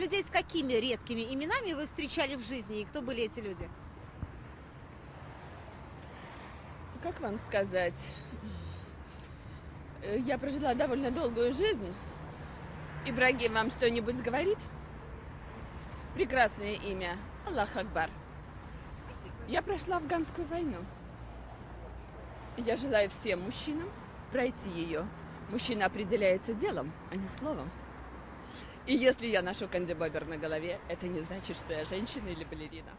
Людей с какими редкими именами вы встречали в жизни и кто были эти люди? Как вам сказать? Э, Я прожила довольно долгую жизнь. Ибрагим вам что-нибудь говорит? Прекрасное имя. Аллах Акбар. Я прошла афганскую войну. Я желаю всем мужчинам пройти ее. Мужчина определяется делом, а не словом. И если я ношу кандибобер на голове, это не значит, что я женщина или балерина.